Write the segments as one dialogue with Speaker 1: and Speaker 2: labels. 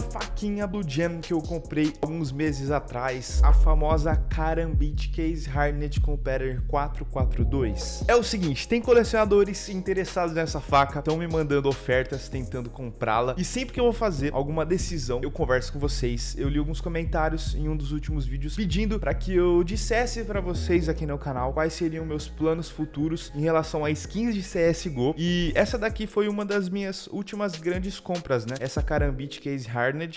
Speaker 1: faquinha Blue Jam que eu comprei alguns meses atrás, a famosa Karambit Case Hardened Competitor 442. É o seguinte, tem colecionadores interessados nessa faca, estão me mandando ofertas tentando comprá-la, e sempre que eu vou fazer alguma decisão, eu converso com vocês. Eu li alguns comentários em um dos últimos vídeos pedindo para que eu dissesse para vocês aqui no canal quais seriam meus planos futuros em relação a skins de CSGO, e essa daqui foi uma das minhas últimas grandes compras, né? Essa Karambit Case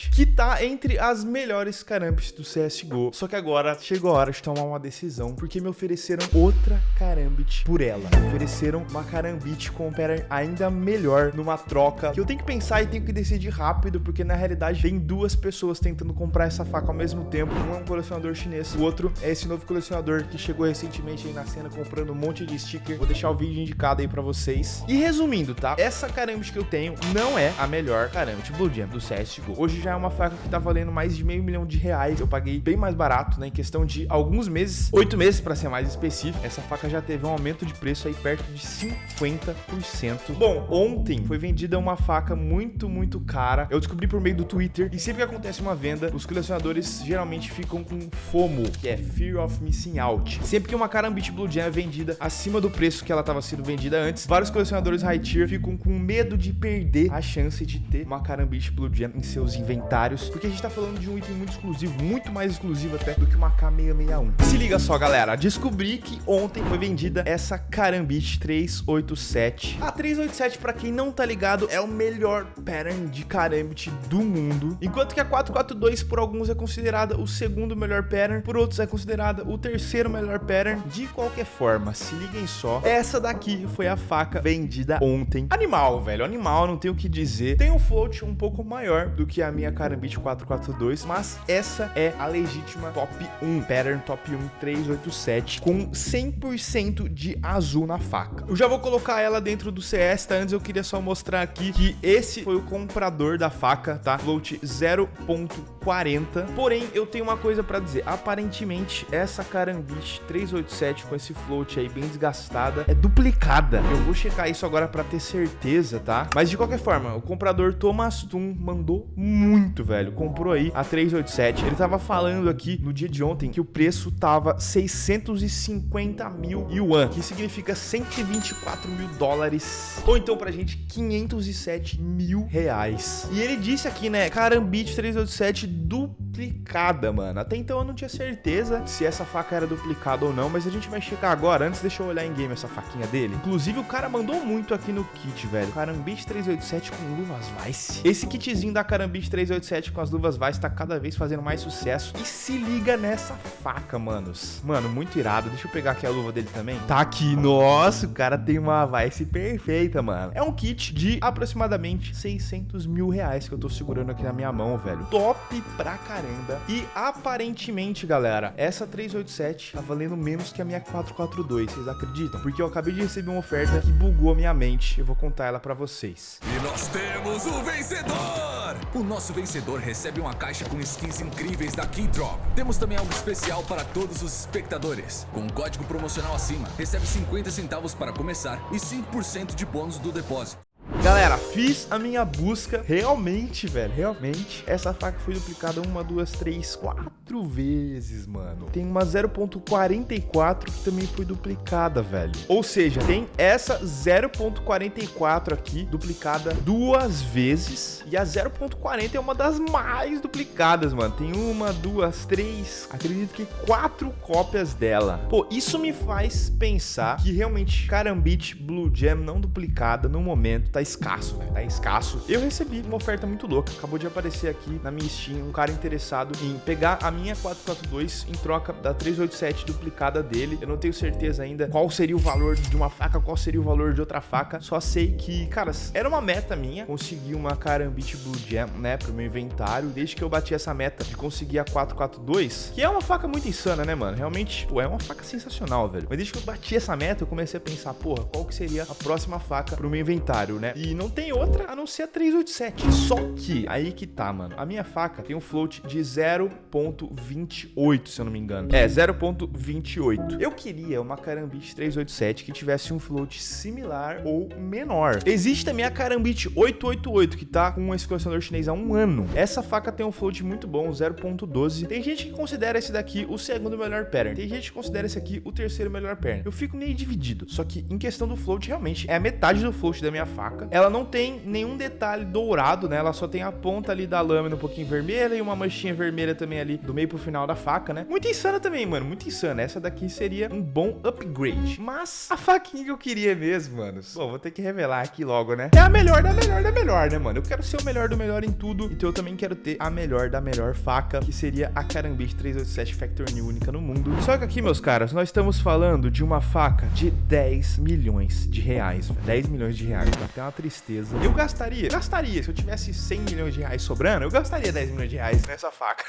Speaker 1: Que tá entre as melhores Karambits do CSGO. Só que agora chegou a hora de tomar uma decisão, porque me ofereceram outra Karambit por ela. Me ofereceram uma Karambit com um pattern ainda melhor numa troca, que eu tenho que pensar e tenho que decidir rápido, porque na realidade tem duas pessoas tentando comprar essa faca ao mesmo tempo. Um é um colecionador chinês, o outro é esse novo colecionador que chegou recentemente aí na cena comprando um monte de sticker. Vou deixar o vídeo indicado aí pra vocês. E resumindo, tá? Essa Karambit que eu tenho não é a melhor Karambit Blue Jam do CSGO. Hoje já é uma faca que tá valendo mais de meio milhão de reais. Eu paguei bem mais barato, né? Em questão de alguns meses, oito meses para ser mais específico. Essa faca já teve um aumento de preço aí perto de 50%. Bom, ontem foi vendida uma faca muito, muito cara. Eu descobri por meio do Twitter. E sempre que acontece uma venda, os colecionadores geralmente ficam com FOMO, que é Fear of Missing Out. Sempre que uma Karambit Blue Jam é vendida acima do preço que ela estava sendo vendida antes, vários colecionadores high tier ficam com medo de perder a chance de ter uma Karambit Blue Jam em seus inventários, porque a gente tá falando de um item muito exclusivo, muito mais exclusivo até do que uma K661. Se liga só, galera, descobri que ontem foi vendida essa Karambit 387. A 387, para quem não tá ligado, é o melhor pattern de Karambit do mundo, enquanto que a 442 por alguns é considerada o segundo melhor pattern, por outros é considerada o terceiro melhor pattern. De qualquer forma, se liguem só, essa daqui foi a faca vendida ontem. Animal, velho, animal, não tenho o que dizer. Tem um float um pouco maior do que a minha Karambit 442, mas essa é a legítima top 1, pattern top 1 387, com 100% de azul na faca. Eu já vou colocar ela dentro do CS, tá? Antes eu queria só mostrar aqui que esse foi o comprador da faca, tá? Float 0.40. Porém, eu tenho uma coisa pra dizer. Aparentemente, essa Karambit 387 com esse float aí bem desgastada é duplicada. Eu vou checar isso agora pra ter certeza, tá? Mas de qualquer forma, o comprador Thomas Tum mandou muito, velho. Comprou aí a 387. Ele tava falando aqui no dia de ontem que o preço tava 650 mil yuan, que significa 124 mil dólares. Ou então pra gente, 507 mil reais. E ele disse aqui, né, Karambit 387 duplicada, mano. Até então eu não tinha certeza se essa faca era duplicada ou não, mas a gente vai checar agora. Antes, deixa eu olhar em game essa faquinha dele. Inclusive, o cara mandou muito aqui no kit, velho. Karambit 387 com luvas Vice. Esse kitzinho da Karambit 387 com as luvas Vice tá cada vez fazendo mais sucesso. E se liga nessa faca, manos. Mano, muito irado. Deixa eu pegar aqui a luva dele também. Tá aqui. Nossa, o cara tem uma Vice perfeita, mano. É um kit de aproximadamente 600 mil reais que eu tô segurando aqui na minha mão, velho. Top pra caramba. E aparentemente, galera, essa 387 tá valendo menos que a minha 442. Vocês acreditam? Porque eu acabei de receber uma oferta que bugou a minha mente. Eu vou contar ela pra vocês.
Speaker 2: E nós temos o vencedor! O nosso vencedor recebe uma caixa com skins incríveis da Keydrop. Temos também algo especial para todos os espectadores. Com um código promocional acima, recebe 50 centavos para começar e 5% de bônus do depósito.
Speaker 1: Galera, fiz a minha busca. Realmente, velho, realmente. Essa faca foi duplicada uma, duas, três, quatro vezes, mano. Tem uma 0.44 que também foi duplicada, velho. Ou seja, tem essa 0.44 aqui duplicada duas vezes. E a 0.40 é uma das mais duplicadas, mano. Tem uma, duas, três, acredito que quatro cópias dela. Pô, isso me faz pensar que realmente Karambit Blue Jam não duplicada no momento tá escasso, velho. Tá escasso. Eu recebi uma oferta muito louca. Acabou de aparecer aqui na minha Steam um cara interessado em pegar a minha 442 em troca da 387 duplicada dele. Eu não tenho certeza ainda qual seria o valor de uma faca, qual seria o valor de outra faca. Só sei que, cara, era uma meta minha conseguir uma Karambit Blue Jam, né, pro meu inventário. Desde que eu bati essa meta de conseguir a 442, que é uma faca muito insana, né, mano? Realmente, pô, é uma faca sensacional, velho. Mas desde que eu bati essa meta, eu comecei a pensar, porra, qual que seria a próxima faca pro meu inventário, né? E não tem outra a não ser a 387. Só que, aí que tá, mano. A minha faca tem um float de 0.28, se eu não me engano. É, 0.28. Eu queria uma Karambit 387 que tivesse um float similar ou menor. Existe também a Karambit 888, que tá com esse colecionador chinês há um ano. Essa faca tem um float muito bom, 0.12. Tem gente que considera esse daqui o segundo melhor pattern. Tem gente que considera esse aqui o terceiro melhor pattern. Eu fico meio dividido. Só que em questão do float, realmente, é a metade do float da minha faca. Ela não tem nenhum detalhe dourado, né? Ela só tem a ponta ali da lâmina um pouquinho vermelha e uma manchinha vermelha também ali do meio pro final da faca, né? Muito insana também, mano. Muito insana. Essa daqui seria um bom upgrade. Mas a faquinha que eu queria mesmo, mano. Bom, vou ter que revelar aqui logo, né? É a melhor da melhor da melhor, né, mano? Eu quero ser o melhor do melhor em tudo. Então eu também quero ter a melhor da melhor faca, que seria a Karambit 387 Factor New única no mundo. Só que aqui, meus caras, nós estamos falando de uma faca de 10 milhões de reais. 10 milhões de reais. Dá até uma tristeza. Eu gastaria, gastaria. Se eu tivesse 100 milhões de reais sobrando, eu gastaria 10 milhões de reais nessa faca.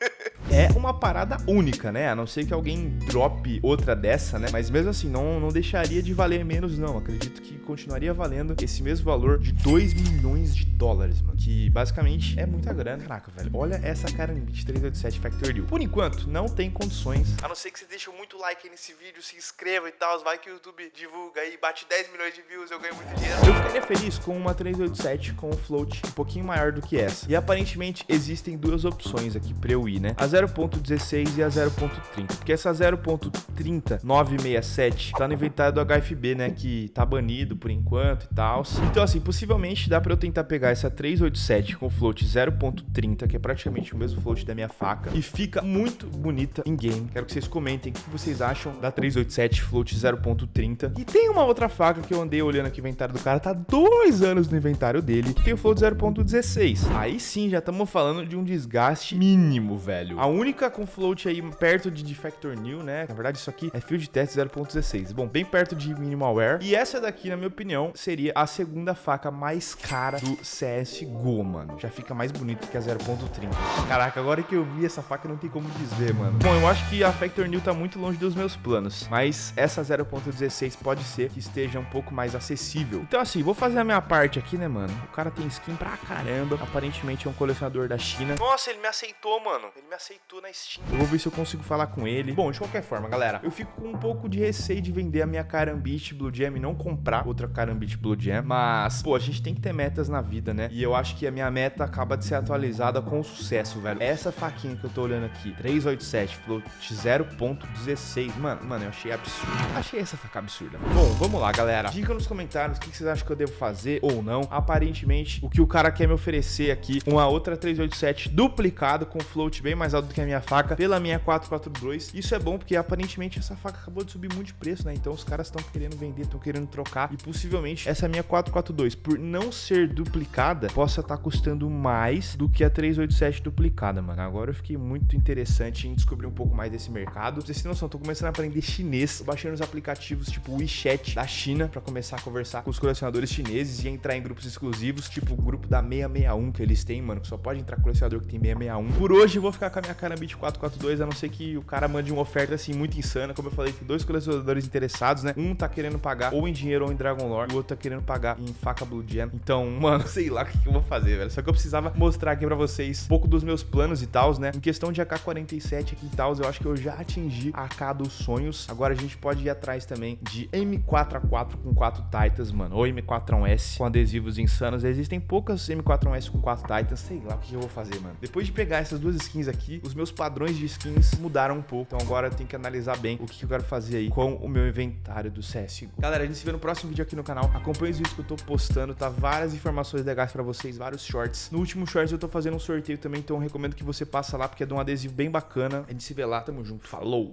Speaker 1: é uma parada única, né? A não ser que alguém drope outra dessa, né? Mas mesmo assim, não, não deixaria de valer menos, não. Acredito que continuaria valendo esse mesmo valor de 2 milhões de dólares, mano. Que basicamente é muita grana. Caraca, velho. Olha essa Karambit 387 Factor Deal. Por enquanto, não tem condições. A não ser que você deixe muito like nesse vídeo, se inscreva e tal. Vai que o YouTube divulga aí, bate 10 milhões de views, eu ganho muito dinheiro. Eu ficaria feliz com uma 387 com um float um pouquinho maior do que essa. E aparentemente existem duas opções aqui pra eu ir, né? A 0.16 e a 0.30. Porque essa 0.30 967 tá no inventário do HFB, né? Que tá banido por enquanto e tal. Então, assim, possivelmente dá pra eu tentar pegar essa 387 com float 0.30, que é praticamente o mesmo float da minha faca. E fica muito bonita em game. Quero que vocês comentem o que vocês acham da 387 float 0.30. E tem uma outra faca que eu andei olhando aqui o inventário do cara, tá dois anos no inventário dele, tem o float 0.16. Aí sim, já estamos falando de um desgaste mínimo, velho. A única com float aí perto de Defector New, né? Na verdade, isso aqui é field test 0.16. Bom, bem perto de minimal wear. E essa daqui, na minha opinião, seria a segunda faca mais cara do CSGO, mano. Já fica mais bonito que a 0.30. Caraca, agora que eu vi essa faca, não tem como desver, mano. Bom, eu acho que a Factor New tá muito longe dos meus planos. Mas essa 0.16 pode ser que esteja um pouco mais acessível. Então, assim, vou fazer a minha parte aqui, né, mano? O cara tem skin pra caramba. Aparentemente é um colecionador da China. Nossa, ele me aceitou, mano. Ele me aceitou na Steam. Eu vou ver se eu consigo falar com ele. Bom, de qualquer forma, galera, eu fico com um pouco de receio de vender a minha Karambit Blue Jam e não comprar outra Karambit Blue Jam. Mas, pô, a gente tem que ter metas na vida, né? E eu acho que a minha meta acaba de ser atualizada com sucesso, velho. Essa faquinha que eu tô olhando aqui, 387, float 0.16. Mano, mano, eu achei absurdo. Achei essa faca absurda. Bom, vamos lá, galera. Diga nos comentários o que vocês acham que eu devo fazer ou não. Aparentemente, o que o cara quer me oferecer aqui, uma outra 387 duplicado com float bem mais alto que a minha faca, pela minha 442. Isso é bom porque aparentemente essa faca acabou de subir muito de preço, né? Então os caras estão querendo vender, estão querendo trocar e possivelmente essa minha 442, por não ser duplicada, possa estar tá custando mais do que a 387 duplicada, mano. Agora eu fiquei muito interessante em descobrir um pouco mais desse mercado. Vocês têm noção, tô começando a aprender chinês, tô baixando os aplicativos tipo WeChat da China para começar a conversar com os colecionadores chineses e entrar em grupos exclusivos, tipo o grupo da 661 que eles têm, mano, que só pode entrar colecionador que tem 661. Por hoje eu vou ficar com a minha Karambit 442, a não ser que o cara mande uma oferta assim muito insana, como eu falei, que dois colecionadores interessados, né? Um tá querendo pagar ou em dinheiro ou em Dragon Lore, o outro tá querendo pagar em faca Blue Gem. Então, mano, sei lá o que eu vou fazer, velho. Só que eu precisava mostrar aqui pra vocês um pouco dos meus planos e tals, né? Em questão de AK-47 aqui e tals, eu acho que eu já atingi a AK dos sonhos. Agora a gente pode ir atrás também de M4A4 com 4 Titans, mano. Ou M4A1S com adesivos insanos. Existem poucas M4A1S com 4 Titans. Sei lá o que eu vou fazer, mano. Depois de pegar essas duas skins aqui, os meus padrões de skins mudaram um pouco. Então agora eu tenho que analisar bem o que eu quero fazer aí com o meu inventário do CS. Galera, a gente se vê no próximo vídeo aqui no canal. Acompanhe os vídeos que eu tô postando, tá? Várias informações legais pra vocês, vários shorts. No último shorts eu tô fazendo um sorteio também, então eu recomendo que você passe lá, porque é de um adesivo bem bacana. A gente se vê lá, tamo junto. Falou!